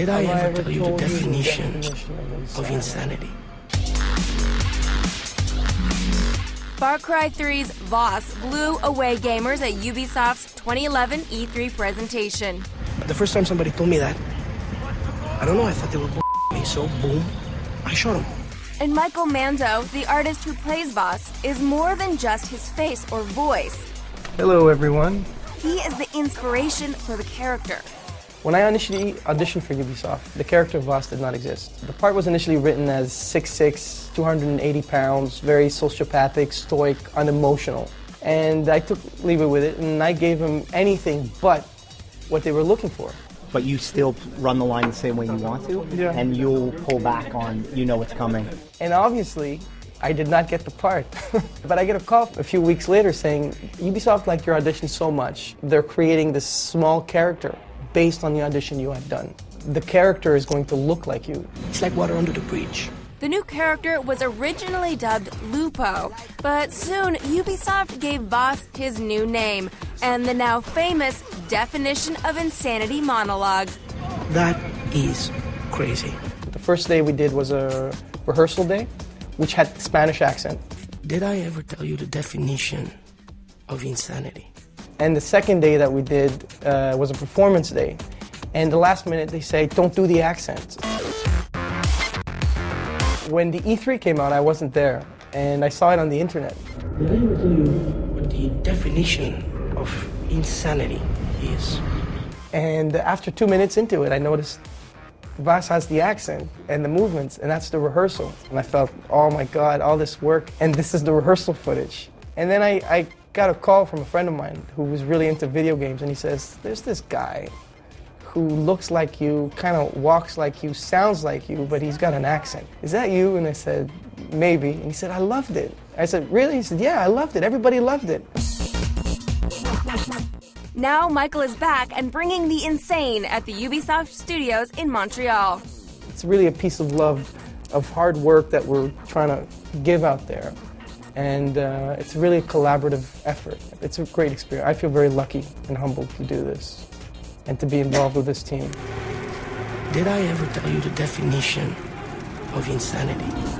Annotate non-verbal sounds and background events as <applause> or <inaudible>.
Did I Have I ever ever tell you the told you the definition definition of of insanity? Far Cry 3's Voss blew away gamers at Ubisoft's 2011 E3 presentation. The first time somebody told me that, I don't know, I thought they were <laughs> me, so boom, I shot him. And Michael Mando, the artist who plays Voss, is more than just his face or voice. Hello, everyone. He is the inspiration for the character. When I initially auditioned for Ubisoft, the character of Voss did not exist. The part was initially written as 6'6", 280 pounds, very sociopathic, stoic, unemotional. And I took leave it with it, and I gave him anything but what they were looking for. but you still run the line the same way you want to, Yeah. and you'll pull back on you know what's coming. And obviously, I did not get the part. <laughs> but I get a call a few weeks later saying, Ubisoft liked your audition so much, they're creating this small character based on the audition you had done. The character is going to look like you. It's like water under the bridge. The new character was originally dubbed Lupo, but soon Ubisoft gave Voss his new name and the now famous definition of insanity monologue. That is crazy. The first day we did was a rehearsal day, which had Spanish accent. Did I ever tell you the definition of insanity? And the second day that we did uh, was a performance day. And the last minute they say, don't do the accent. When the E3 came out, I wasn't there. And I saw it on the internet. Did I ever tell you what the definition of insanity is? And after two minutes into it, I noticed Voss has the accent and the movements, and that's the rehearsal. And I felt, oh my God, all this work, and this is the rehearsal footage. And then I, I got a call from a friend of mine who was really into video games, and he says, there's this guy who looks like you, kind of walks like you, sounds like you, but he's got an accent. Is that you? And I said, maybe. And he said, I loved it. I said, really? He said, yeah, I loved it. Everybody loved it. Now Michael is back and bringing the insane at the Ubisoft studios in Montreal. It's really a piece of love, of hard work that we're trying to give out there. And uh, it's really a collaborative effort. It's a great experience. I feel very lucky and humbled to do this and to be involved with this team. Did I ever tell you the definition of insanity?